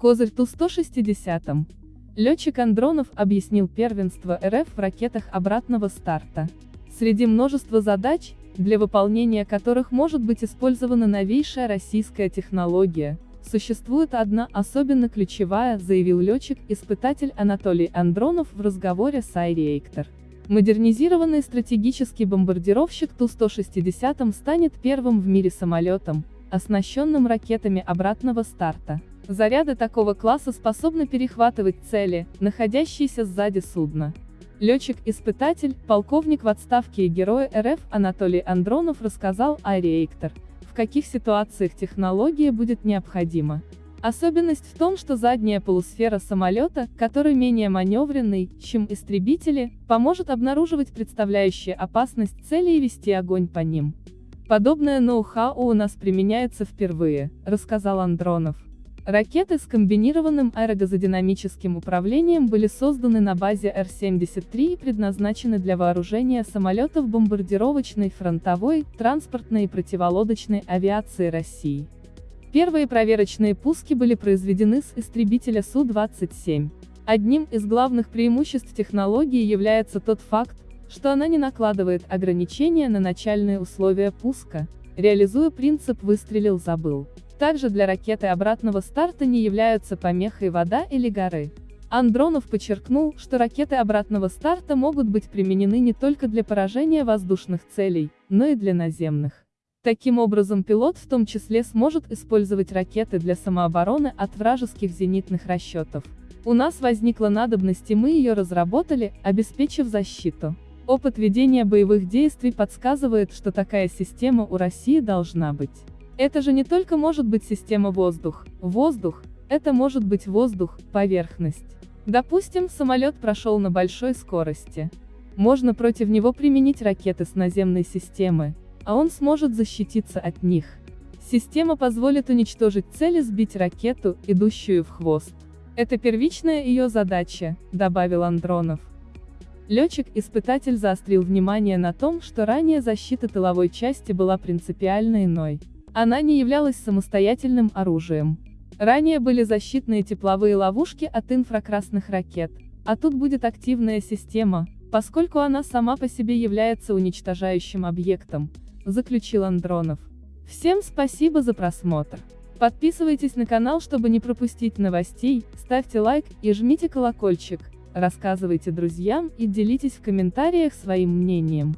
Козырь Ту-160. Летчик Андронов объяснил первенство РФ в ракетах обратного старта. Среди множества задач, для выполнения которых может быть использована новейшая российская технология, существует одна особенно ключевая, заявил летчик-испытатель Анатолий Андронов в разговоре с iReactor. Модернизированный стратегический бомбардировщик Ту-160 станет первым в мире самолетом, оснащенным ракетами обратного старта. Заряды такого класса способны перехватывать цели, находящиеся сзади судна. Летчик-испытатель, полковник в отставке и герой РФ Анатолий Андронов рассказал о реактор, в каких ситуациях технология будет необходима. Особенность в том, что задняя полусфера самолета, который менее маневренный, чем истребители, поможет обнаруживать представляющие опасность цели и вести огонь по ним. Подобное ноу-хау у нас применяется впервые, рассказал Андронов. Ракеты с комбинированным аэрогазодинамическим управлением были созданы на базе Р-73 и предназначены для вооружения самолетов бомбардировочной, фронтовой, транспортной и противолодочной авиации России. Первые проверочные пуски были произведены с истребителя Су-27. Одним из главных преимуществ технологии является тот факт, что она не накладывает ограничения на начальные условия пуска, реализуя принцип «выстрелил-забыл». Также для ракеты обратного старта не являются помехой вода или горы. Андронов подчеркнул, что ракеты обратного старта могут быть применены не только для поражения воздушных целей, но и для наземных. Таким образом пилот в том числе сможет использовать ракеты для самообороны от вражеских зенитных расчетов. У нас возникла надобность и мы ее разработали, обеспечив защиту. Опыт ведения боевых действий подсказывает, что такая система у России должна быть. Это же не только может быть система воздух, воздух, это может быть воздух, поверхность. Допустим, самолет прошел на большой скорости. Можно против него применить ракеты с наземной системы, а он сможет защититься от них. Система позволит уничтожить цель и сбить ракету, идущую в хвост. Это первичная ее задача, добавил Андронов. Летчик-испытатель заострил внимание на том, что ранее защита тыловой части была принципиально иной. Она не являлась самостоятельным оружием. Ранее были защитные тепловые ловушки от инфракрасных ракет, а тут будет активная система, поскольку она сама по себе является уничтожающим объектом, заключил Андронов. Всем спасибо за просмотр. Подписывайтесь на канал, чтобы не пропустить новостей, ставьте лайк и жмите колокольчик, рассказывайте друзьям и делитесь в комментариях своим мнением.